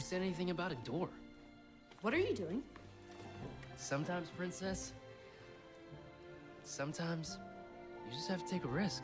Who said anything about a door? What are you doing? Sometimes, princess, sometimes you just have to take a risk.